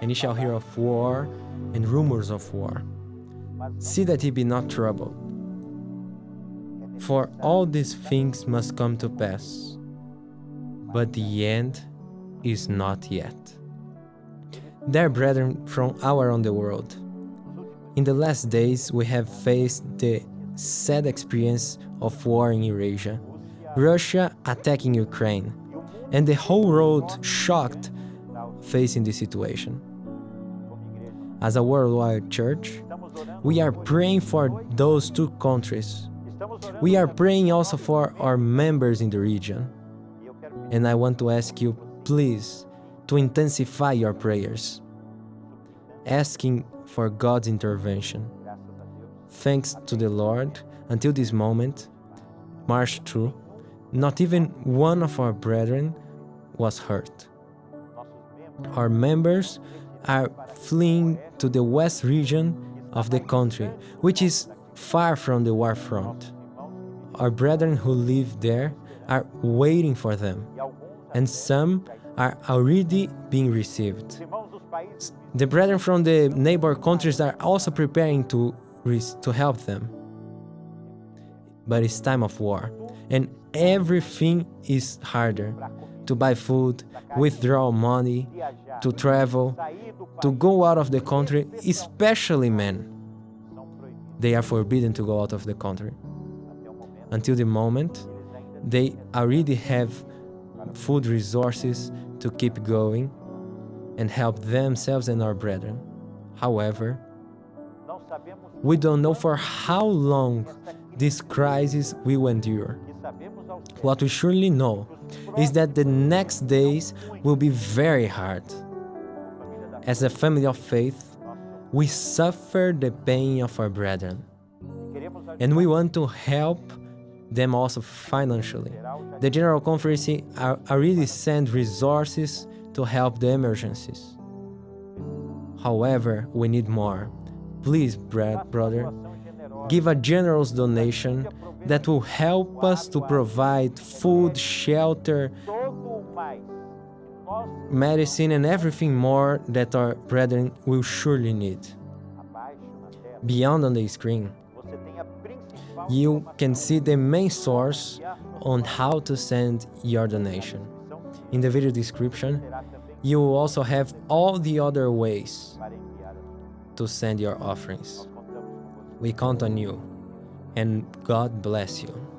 and ye shall hear of war and rumors of war. See that ye be not troubled. For all these things must come to pass, but the end is not yet. Dear brethren from all around the world, in the last days we have faced the sad experience of war in Eurasia, Russia attacking Ukraine, and the whole world shocked facing this situation. As a worldwide church, we are praying for those two countries. We are praying also for our members in the region. And I want to ask you, please, to intensify your prayers, asking for God's intervention. Thanks to the Lord, until this moment, March through, not even one of our brethren was hurt. Our members are fleeing to the west region of the country, which is far from the war front. Our brethren who live there are waiting for them, and some are already being received. The brethren from the neighbor countries are also preparing to, to help them. But it's time of war, and everything is harder to buy food, withdraw money, to travel, to go out of the country, especially men. They are forbidden to go out of the country. Until the moment they already have food resources to keep going and help themselves and our brethren. However, we don't know for how long this crisis will endure. What we surely know is that the next days will be very hard. As a family of faith, we suffer the pain of our brethren, and we want to help them also financially. The General Conference already sent resources to help the emergencies. However, we need more. Please, brother, give a generous donation that will help us to provide food, shelter, medicine and everything more that our brethren will surely need. Beyond on the screen, you can see the main source on how to send your donation. In the video description, you will also have all the other ways to send your offerings. We count on you and God bless you.